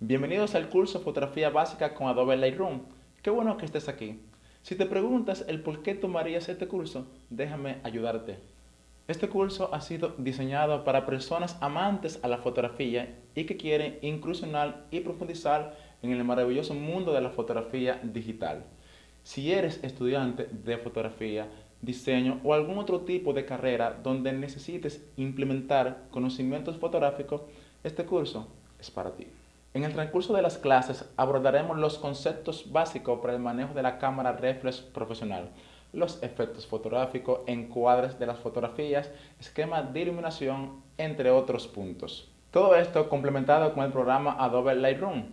Bienvenidos al curso Fotografía Básica con Adobe Lightroom. Qué bueno que estés aquí. Si te preguntas el por qué tomarías este curso, déjame ayudarte. Este curso ha sido diseñado para personas amantes a la fotografía y que quieren incursionar y profundizar en el maravilloso mundo de la fotografía digital. Si eres estudiante de fotografía, diseño o algún otro tipo de carrera donde necesites implementar conocimientos fotográficos, este curso es para ti. En el transcurso de las clases abordaremos los conceptos básicos para el manejo de la cámara reflex profesional, los efectos fotográficos, encuadres de las fotografías, esquemas de iluminación, entre otros puntos. Todo esto complementado con el programa Adobe Lightroom,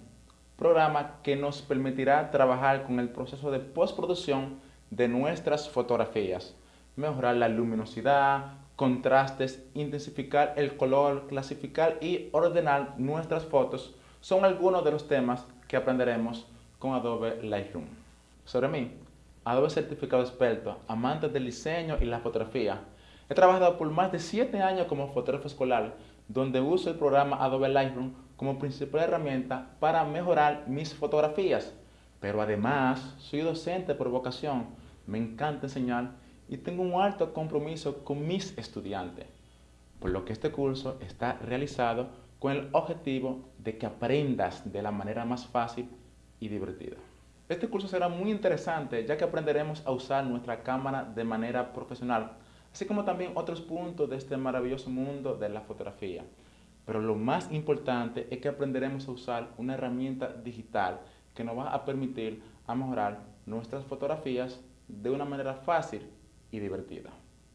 programa que nos permitirá trabajar con el proceso de postproducción de nuestras fotografías, mejorar la luminosidad, contrastes, intensificar el color, clasificar y ordenar nuestras fotos son algunos de los temas que aprenderemos con Adobe Lightroom. Sobre mí, Adobe Certificado Experto, amante del diseño y la fotografía. He trabajado por más de 7 años como fotógrafo escolar, donde uso el programa Adobe Lightroom como principal herramienta para mejorar mis fotografías. Pero además, soy docente por vocación, me encanta enseñar y tengo un alto compromiso con mis estudiantes. Por lo que este curso está realizado con el objetivo de que aprendas de la manera más fácil y divertida. Este curso será muy interesante ya que aprenderemos a usar nuestra cámara de manera profesional, así como también otros puntos de este maravilloso mundo de la fotografía. Pero lo más importante es que aprenderemos a usar una herramienta digital que nos va a permitir mejorar nuestras fotografías de una manera fácil y divertida.